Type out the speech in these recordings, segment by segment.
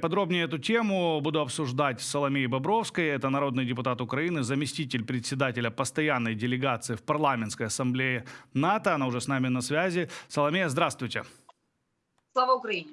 Подробнее эту тему буду обсуждать с Соломеей Бобровской. Это народный депутат Украины, заместитель председателя постоянной делегации в парламентской ассамблее НАТО. Она уже с нами на связи. Соломея, здравствуйте. Слава Україні!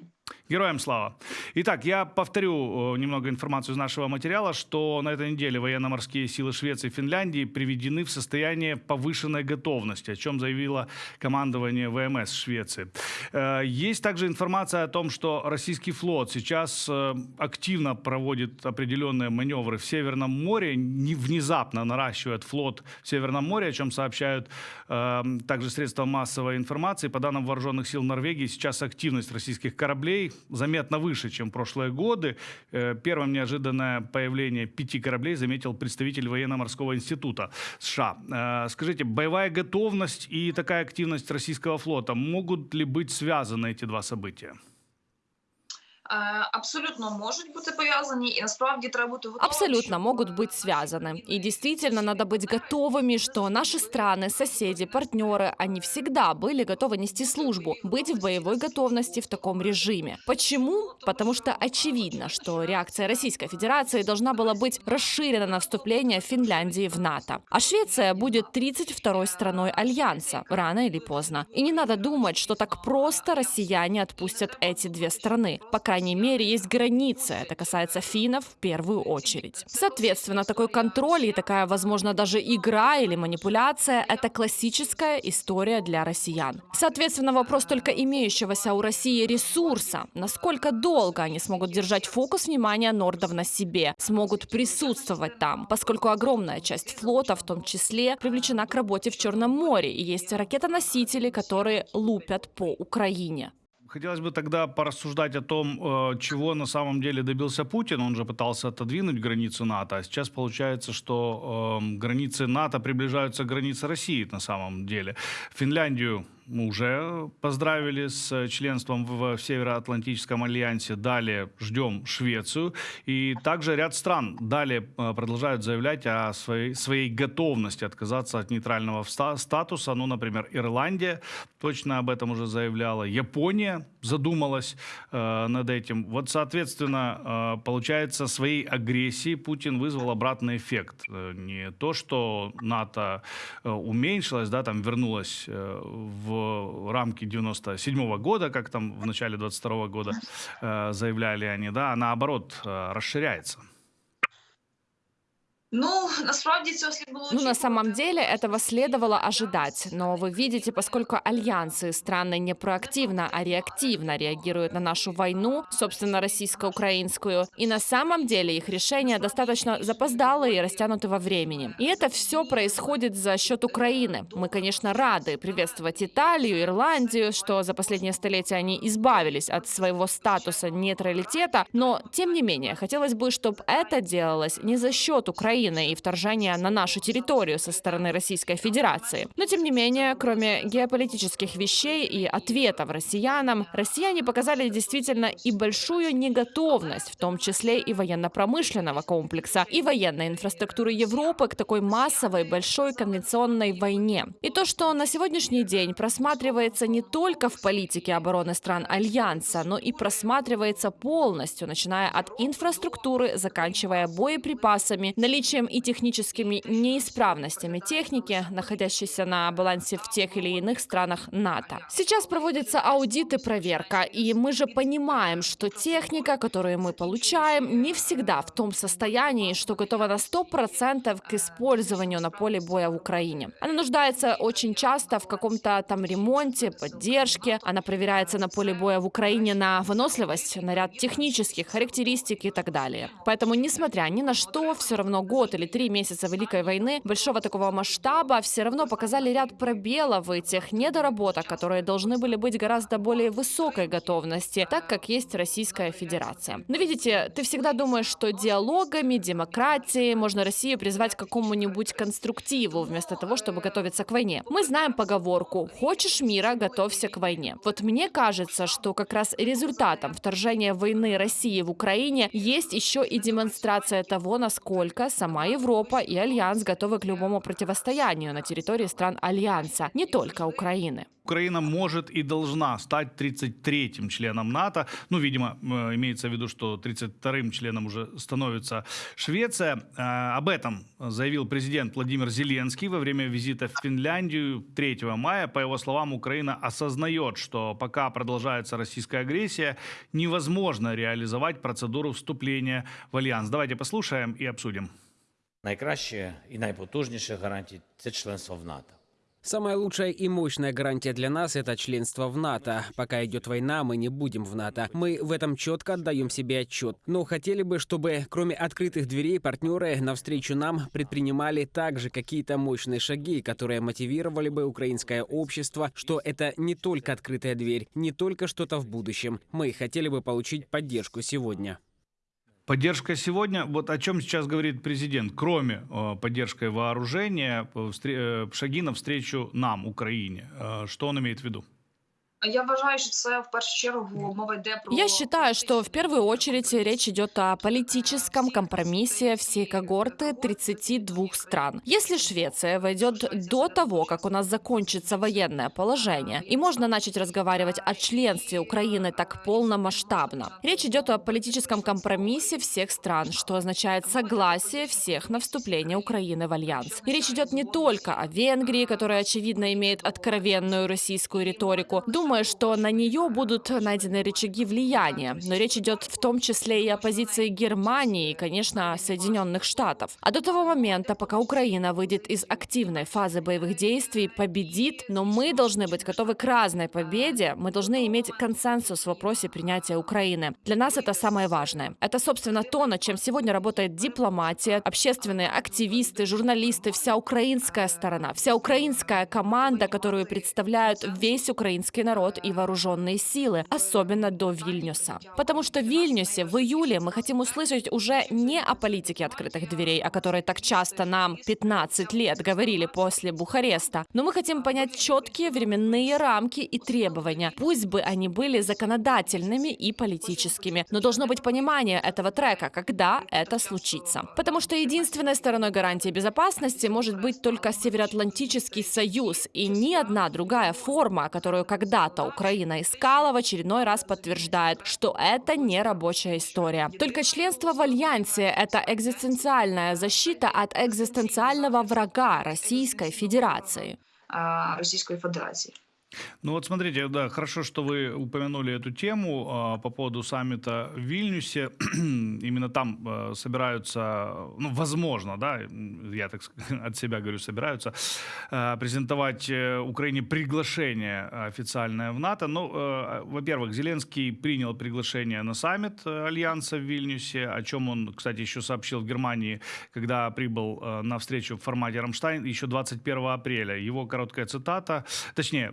Героям слава. Итак, я повторю э, немного информацию из нашего материала, что на этой неделе военно-морские силы Швеции и Финляндии приведены в состояние повышенной готовности, о чем заявило командование ВМС Швеции. Э, есть также информация о том, что российский флот сейчас э, активно проводит определенные маневры в Северном море, не внезапно наращивает флот в Северном море, о чем сообщают также средства массовой информации. По данным вооруженных сил Норвегии, сейчас активность российских кораблей заметно выше, чем прошлые годы. Э, первым неожиданное появление пяти кораблей заметил представитель военно-морского института США. Э, скажите, боевая готовность и такая активность российского флота могут ли быть связаны эти два события? Е, абсолютно можуть бути пов'язані, і насправді треба бути готовим. Абсолютно могут быть связаны. И действительно надо быть готовыми, что наши страны, соседи, партнеры, они всегда были готовы нести службу, быть в боевой готовности в таком режиме. Почему? Потому что очевидно, что реакция Российской Федерации должна была быть расширена на вступление Финляндии в НАТО. А Швеция будет 32-й страной Альянса, рано или поздно. И не надо думать, что так просто россияне отпустят эти две страны. По крайней мере, есть границы. Это касается финнов в первую очередь. Соответственно, такой контроль и такая, возможно, даже игра или манипуляция – это классическая история для россиян. Соответственно, вопрос только имеющегося у России ресурса. Насколько долго они смогут держать фокус внимания нордов на себе, смогут присутствовать там, поскольку огромная часть флота, в том числе, привлечена к работе в Черном море, и есть ракетоносители, которые лупят по Украине. Хотелось бы тогда порассуждать о том, э, чего на самом деле добился Путин. Он же пытался отодвинуть границу НАТО, а сейчас получается, что э, границы НАТО приближаются к границе России на самом деле. Финляндию мы уже поздравили с членством в Североатлантическом альянсе. Далее ждем Швецию. И также ряд стран далее э, продолжают заявлять о своей, своей готовности отказаться от нейтрального статуса. Ну, например, Ирландия точно об этом уже заявляла. Япония задумалась э, над этим. Вот, соответственно, э, получается, своей агрессией Путин вызвал обратный эффект. Э, не то, что НАТО э, уменьшилось, да, там вернулось э, в рамки 97 -го года, как там в начале 22 -го года э, заявляли они, да, а наоборот э, расширяется. Ну, Ну, на самом деле этого следовало ожидать. Но вы видите, поскольку альянсы страны не проактивно, а реактивно реагируют на нашу войну, собственно, российско-украинскую, и на самом деле их решения достаточно запоздалые и растянуты во времени. И это все происходит за счет Украины. Мы, конечно, рады приветствовать Италию, Ирландию, что за последние столетия они избавились от своего статуса нейтралитета, но, тем не менее, хотелось бы, чтобы это делалось не за счет Украины, Украины и вторжения на нашу территорию со стороны Российской Федерации. Но, тем не менее, кроме геополитических вещей и ответов россиянам, россияне показали действительно и большую неготовность, в том числе и военно-промышленного комплекса, и военной инфраструктуры Европы к такой массовой большой конвенционной войне. И то, что на сегодняшний день просматривается не только в политике обороны стран Альянса, но и просматривается полностью, начиная от инфраструктуры, заканчивая боеприпасами, наличие наличием и техническими неисправностями техники, находящейся на балансе в тех или иных странах НАТО. Сейчас проводится аудит и проверка, и мы же понимаем, что техника, которую мы получаем, не всегда в том состоянии, что готова на 100% к использованию на поле боя в Украине. Она нуждается очень часто в каком-то там ремонте, поддержке. Она проверяется на поле боя в Украине на выносливость, на ряд технических характеристик и так далее. Поэтому, несмотря ни на что, все равно год или три месяца Великой войны большого такого масштаба все равно показали ряд пробелов и тех недоработок, которые должны были быть гораздо более высокой готовности, так как есть Российская Федерация. Но видите, ты всегда думаешь, что диалогами, демократией можно Россию призвать к какому-нибудь конструктиву, вместо того, чтобы готовиться к войне. Мы знаем поговорку «Хочешь мира, готовься к войне». Вот мне кажется, что как раз результатом вторжения войны России в Украине есть еще и демонстрация того, насколько сама Сама Европа и Альянс готовы к любому противостоянию на территории стран Альянса, не только Украины. Украина может и должна стать 33-м членом НАТО. Ну, видимо, э, имеется в виду, что 32-м членом уже становится Швеция. Э, Об этом заявил президент Владимир Зеленский во время визита в Финляндию 3 мая. По его словам, Украина осознает, что пока продолжается российская агрессия, невозможно реализовать процедуру вступления в альянс. Давайте послушаем и обсудим. Найкраще і найпотужніше гарантії це членство в НАТО. Самая лучшая и мощная гарантия для нас – это членство в НАТО. Пока идет война, мы не будем в НАТО. Мы в этом четко отдаем себе отчет. Но хотели бы, чтобы кроме открытых дверей партнеры навстречу нам предпринимали также какие-то мощные шаги, которые мотивировали бы украинское общество, что это не только открытая дверь, не только что-то в будущем. Мы хотели бы получить поддержку сегодня. Поддержка сегодня, вот о чем сейчас говорит президент, кроме э, поддержки вооружения, э, э, шаги навстречу нам, Украине. Э, что он имеет в виду? Я считаю, что в первую очередь речь идет о политическом компромиссе всей когорты 32 стран. Если Швеция войдет до того, как у нас закончится военное положение, и можно начать разговаривать о членстве Украины так полномасштабно, речь идет о политическом компромиссе всех стран, что означает согласие всех на вступление Украины в альянс. И речь идет не только о Венгрии, которая, очевидно, имеет откровенную российскую риторику. Думаю, что на нее будут найдены рычаги влияния. Но речь идет в том числе и о позиции Германии и, конечно, Соединенных Штатов. А до того момента, пока Украина выйдет из активной фазы боевых действий, победит, но мы должны быть готовы к разной победе, мы должны иметь консенсус в вопросе принятия Украины. Для нас это самое важное. Это, собственно, то, над чем сегодня работает дипломатия, общественные активисты, журналисты, вся украинская сторона, вся украинская команда, которую представляют весь украинский народ и вооруженные силы, особенно до Вильнюса. Потому что в Вильнюсе в июле мы хотим услышать уже не о политике открытых дверей, о которой так часто нам 15 лет говорили после Бухареста, но мы хотим понять четкие временные рамки и требования. Пусть бы они были законодательными и политическими, но должно быть понимание этого трека, когда это случится. Потому что единственной стороной гарантии безопасности может быть только Североатлантический союз, и ни одна другая форма, которую когда-то Украина искала, в очередной раз подтверждает, что это не рабочая история. Только членство в Альянсе — это экзистенциальная защита от экзистенциального врага Российской Федерации. е, Російської Федерації. Ну вот смотрите, да, хорошо, что вы упомянули эту тему а, по поводу саммита в Вильнюсе. Именно там а, собираются, ну, возможно, да, я так от себя говорю, собираются а, презентовать э, Украине приглашение официальное в НАТО. Ну, э, во-первых, Зеленский принял приглашение на саммит э, Альянса в Вильнюсе, о чем он, кстати, еще сообщил в Германии, когда прибыл э, на встречу в формате «Рамштайн» еще 21 апреля. Его короткая цитата, точнее,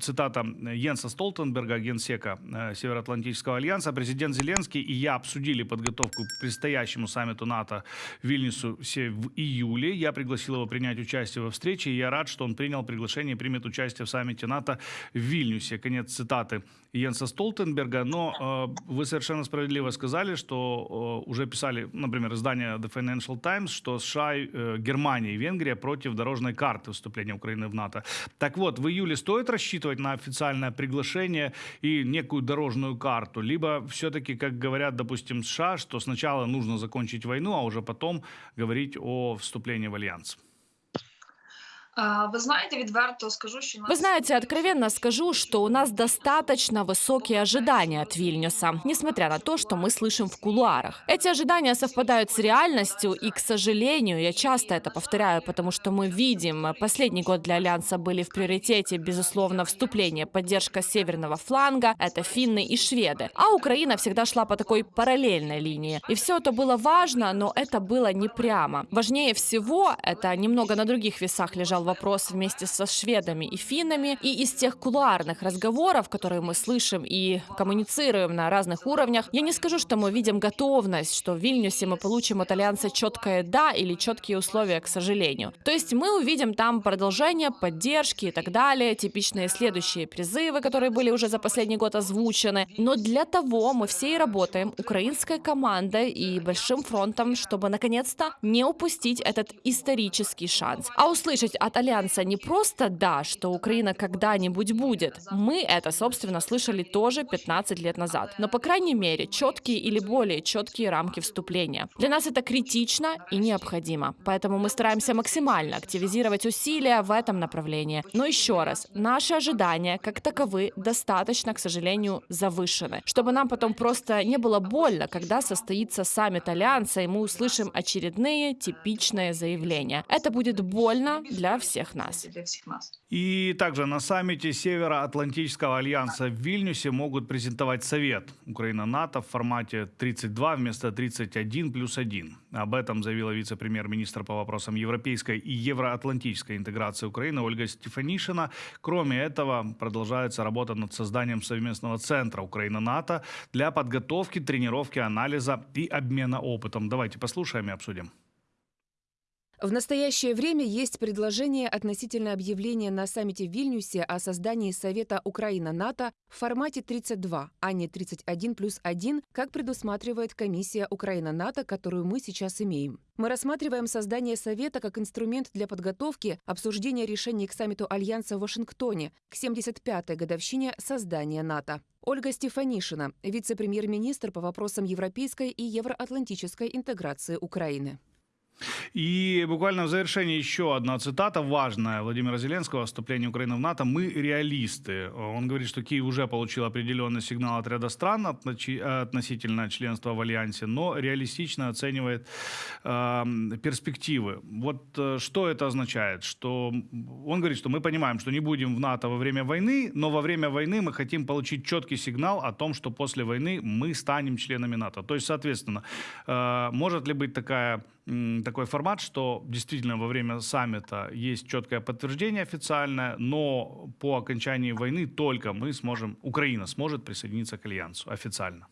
цитата Йенса Столтенберга, генсека э, Североатлантического альянса. Президент Зеленский и я обсудили подготовку к предстоящему саммиту НАТО в Вильнюсу в июле. Я пригласил его принять участие во встрече, и я рад, что он принял приглашение и примет участие в саммите НАТО в Вильнюсе. Конец цитаты Йенса Столтенберга. Но э, вы совершенно справедливо сказали, что э, уже писали, например, издание The Financial Times, что США, э, Германия и Венгрия против дорожной карты вступления Украины в НАТО. Так вот, в июле стоит рассчитывать на официальное приглашение и некую дорожную карту, либо все-таки, как говорят, допустим, США, что сначала нужно закончить войну, а уже потом говорить о вступлении в альянс. Е, Ви знаєте, відверто скажу, що Вы знаете, откровенно скажу, что у нас достаточно высокие ожидания от Вильнюса, несмотря на то, что мы слышим в кулуарах. Эти ожидания совпадают с реальностью, и, к сожалению, я часто это повторяю, потому что мы видим, последний год для Альянса были в приоритете, безусловно, вступление, поддержка северного фланга, это финны и шведы. А Украина всегда шла по такой параллельной линии. И все это было важно, но это было не прямо. Важнее всего, это немного на других весах лежал вопрос вместе со шведами и финнами, и из тех кулуарных разговоров, которые мы слышим и коммуницируем на разных уровнях, я не скажу, что мы видим готовность, что в Вильнюсе мы получим от Альянса четкое «да» или четкие условия, к сожалению. То есть мы увидим там продолжение, поддержки и так далее, типичные следующие призывы, которые были уже за последний год озвучены. Но для того мы все и работаем, украинской командой и большим фронтом, чтобы наконец-то не упустить этот исторический шанс. А услышать от от Альянса не просто «да», что Украина когда-нибудь будет. Мы это, собственно, слышали тоже 15 лет назад. Но, по крайней мере, четкие или более четкие рамки вступления. Для нас это критично и необходимо. Поэтому мы стараемся максимально активизировать усилия в этом направлении. Но еще раз, наши ожидания, как таковы, достаточно, к сожалению, завышены. Чтобы нам потом просто не было больно, когда состоится саммит Альянса, и мы услышим очередные типичные заявления. Это будет больно для всех нас. Для всех нас. И также на саммите Североатлантического альянса в Вильнюсе могут презентовать совет Украина-НАТО в формате 32 вместо 31 плюс 1. Об этом заявила вице-премьер-министр по вопросам европейской и евроатлантической интеграции Украины Ольга Стефанишина. Кроме этого, продолжается работа над созданием совместного центра Украина-НАТО для подготовки, тренировки, анализа и обмена опытом. Давайте послушаем и обсудим. В настоящее время есть предложение относительно объявления на саммите в Вильнюсе о создании Совета Украина-НАТО в формате 32, а не 31 плюс 1, как предусматривает комиссия Украина-НАТО, которую мы сейчас имеем. Мы рассматриваем создание Совета как инструмент для подготовки обсуждения решений к саммиту Альянса в Вашингтоне к 75-й годовщине создания НАТО. Ольга Стефанишина, вице-премьер-министр по вопросам европейской и евроатлантической интеграции Украины. И буквально в завершении еще одна цитата важная Владимира Зеленского о вступлении Украины в НАТО. «Мы реалисты». Он говорит, что Киев уже получил определенный сигнал от ряда стран относительно членства в Альянсе, но реалистично оценивает э, перспективы. Вот э, что это означает? Что он говорит, что мы понимаем, что не будем в НАТО во время войны, но во время войны мы хотим получить четкий сигнал о том, что после войны мы станем членами НАТО. То есть, соответственно, э, может ли быть такая такой формат, что действительно во время саммита есть четкое подтверждение официальное, но по окончании войны только мы сможем, Украина сможет присоединиться к альянсу официально.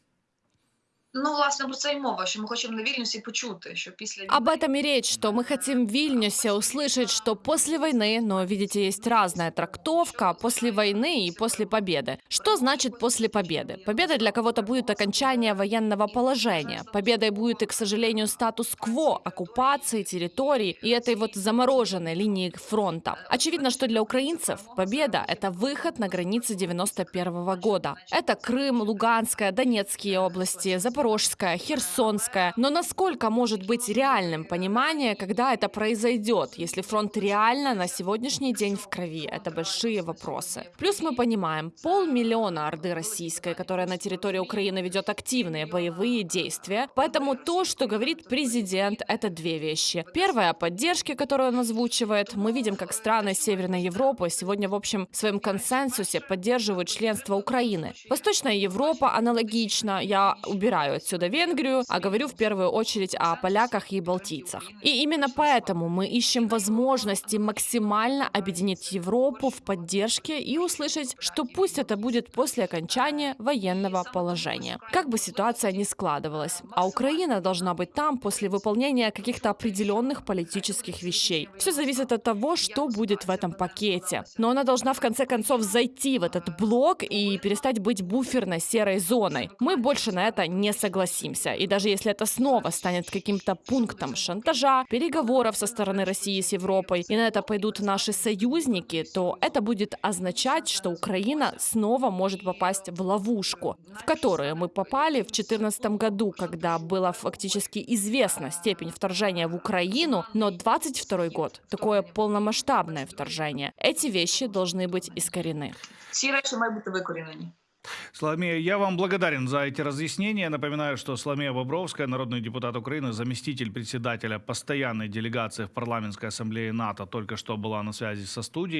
Ну, власне, про це й мова, що ми хочемо на Вільнюсі почути, що після Об этом и речь, что мы хотим в Вильнюсе услышать, что после войны, но, видите, есть разная трактовка, после войны и после победы. Что значит после победы? Победа для кого-то будет окончание военного положения. Победой будет и, к сожалению, статус-кво, оккупации территорий и этой вот замороженной линии фронта. Очевидно, что для украинцев победа — это выход на границы 91 года. Это Крым, Луганская, Донецкие области, Запорожская, Херсонская. Но насколько может быть реальным понимание, когда это произойдет, если фронт реально на сегодняшний день в крови? Это большие вопросы. Плюс мы понимаем, полмиллиона Орды Российской, которая на территории Украины ведет активные боевые действия. Поэтому то, что говорит президент, это две вещи. Первая — поддержки, которую он озвучивает. Мы видим, как страны Северной Европы сегодня, в общем, в своем консенсусе поддерживают членство Украины. Восточная Европа аналогично. Я убираю отсюда Венгрию, а говорю в первую очередь о поляках и балтийцах. И именно поэтому мы ищем возможности максимально объединить Европу в поддержке и услышать, что пусть это будет после окончания военного положения. Как бы ситуация ни складывалась, а Украина должна быть там после выполнения каких-то определенных политических вещей. Все зависит от того, что будет в этом пакете. Но она должна в конце концов зайти в этот блок и перестать быть буферной серой зоной. Мы больше на это не согласимся. И даже если это снова станет каким-то пунктом шантажа, переговоров со стороны России с Европой, и на это пойдут наши союзники, то это будет означать, что Украина снова может попасть в ловушку, в которую мы попали в 2014 году, когда была фактически известна степень вторжения в Украину, но 22 год — такое полномасштабное вторжение. Эти вещи должны быть искорены. ці речі мають бути викорінені. Соломея, я вам благодарен за эти разъяснения. Напоминаю, что Соломея Бобровская, народный депутат Украины, заместитель председателя постоянной делегации в парламентской ассамблее НАТО, только что была на связи со студией.